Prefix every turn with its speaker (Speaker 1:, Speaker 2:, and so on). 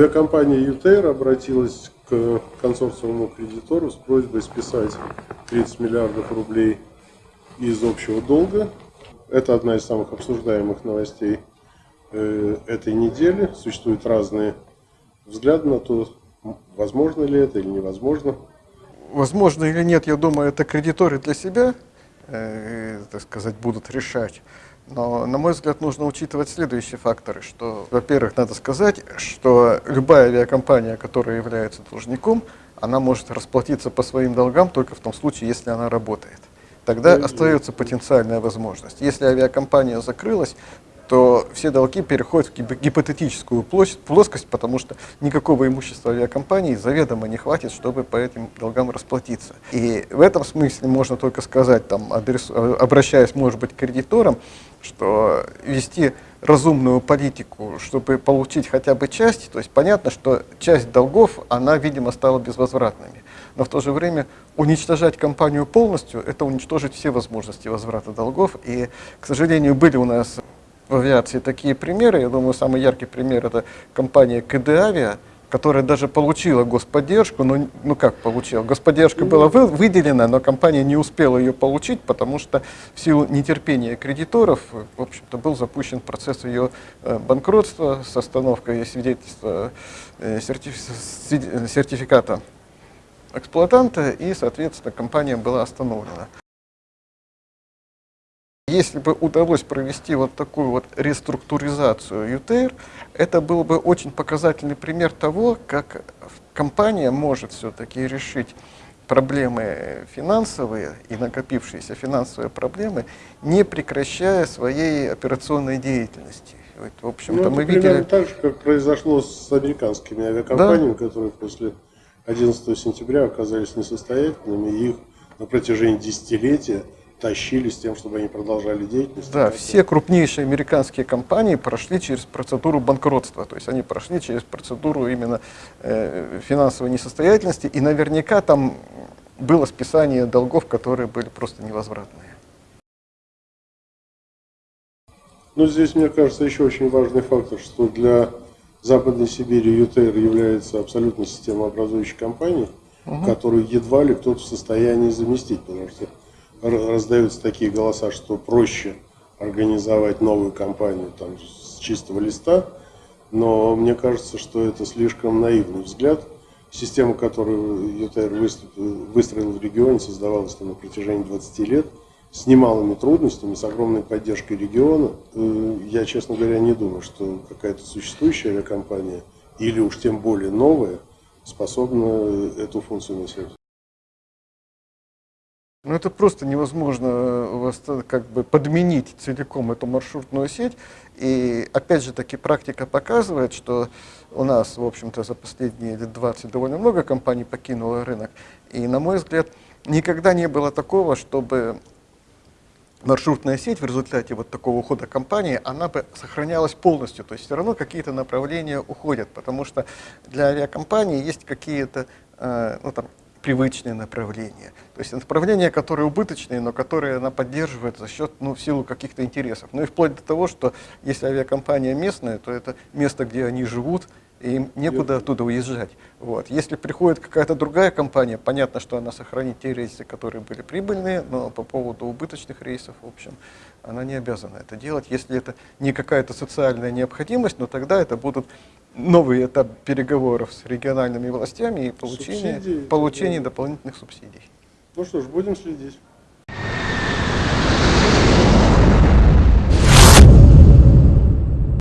Speaker 1: Авиакомпания ЮТР обратилась к консорциуму кредитору с просьбой списать 30 миллиардов рублей из общего долга. Это одна из самых обсуждаемых новостей э, этой недели. Существуют разные взгляды на то, возможно ли это или невозможно.
Speaker 2: Возможно или нет, я думаю, это кредиторы для себя, э, так сказать, будут решать. Но, на мой взгляд, нужно учитывать следующие факторы, что, во-первых, надо сказать, что любая авиакомпания, которая является должником, она может расплатиться по своим долгам только в том случае, если она работает. Тогда остается потенциальная возможность. Если авиакомпания закрылась, то все долги переходят в гипотетическую плоскость, потому что никакого имущества авиакомпании заведомо не хватит, чтобы по этим долгам расплатиться. И в этом смысле можно только сказать, там, адрес, обращаясь, может быть, к кредиторам, что вести разумную политику, чтобы получить хотя бы часть, то есть понятно, что часть долгов, она, видимо, стала безвозвратными. Но в то же время уничтожать компанию полностью, это уничтожить все возможности возврата долгов. И, к сожалению, были у нас в авиации такие примеры. Я думаю, самый яркий пример – это компания КД Авиа, которая даже получила господдержку, но ну как получила? Господдержка была вы, выделена, но компания не успела ее получить, потому что в силу нетерпения кредиторов, в общем-то, был запущен процесс ее э, банкротства с остановкой свидетельства э, сертификата эксплуатанта, и, соответственно, компания была остановлена. Если бы удалось провести вот такую вот реструктуризацию ЮТР, это был бы очень показательный пример того, как компания может все-таки решить проблемы финансовые и накопившиеся финансовые проблемы, не прекращая своей операционной деятельности.
Speaker 1: Вот, в общем-то, ну, мы видели... так же, как произошло с американскими авиакомпаниями, да? которые после 11 сентября оказались несостоятельными, и их на протяжении десятилетия тащили с тем, чтобы они продолжали деятельность.
Speaker 2: Да, все крупнейшие американские компании прошли через процедуру банкротства, то есть они прошли через процедуру именно э, финансовой несостоятельности, и наверняка там было списание долгов, которые были просто невозвратные.
Speaker 1: Ну, здесь, мне кажется, еще очень важный фактор, что для Западной Сибири ЮТР является абсолютно системообразующей компанией, угу. которую едва ли кто-то в состоянии заместить, потому что раздаются такие голоса, что проще организовать новую компанию там, с чистого листа, но мне кажется, что это слишком наивный взгляд. Система, которую ЮТР выстроил в регионе, создавалась на протяжении 20 лет, с немалыми трудностями, с огромной поддержкой региона. Э, я, честно говоря, не думаю, что какая-то существующая авиакомпания, или уж тем более новая, способна эту функцию носить.
Speaker 2: Ну, это просто невозможно э, как бы подменить целиком эту маршрутную сеть. И опять же таки практика показывает, что у нас, в общем-то, за последние лет 20 довольно много компаний покинуло рынок. И, на мой взгляд, никогда не было такого, чтобы маршрутная сеть в результате вот такого ухода компании, она бы сохранялась полностью. То есть все равно какие-то направления уходят, потому что для авиакомпании есть какие-то э, ну, там, привычные направления. То есть направления, которые убыточные, но которые она поддерживает за счет, ну, в силу каких-то интересов. Ну и вплоть до того, что если авиакомпания местная, то это место, где они живут, и им некуда оттуда уезжать. Вот. Если приходит какая-то другая компания, понятно, что она сохранит те рейсы, которые были прибыльные, но по поводу убыточных рейсов, в общем, она не обязана это делать. Если это не какая-то социальная необходимость, но тогда это будут новый этап переговоров с региональными властями и получение, получение дополнительных субсидий.
Speaker 1: Ну что ж, будем следить.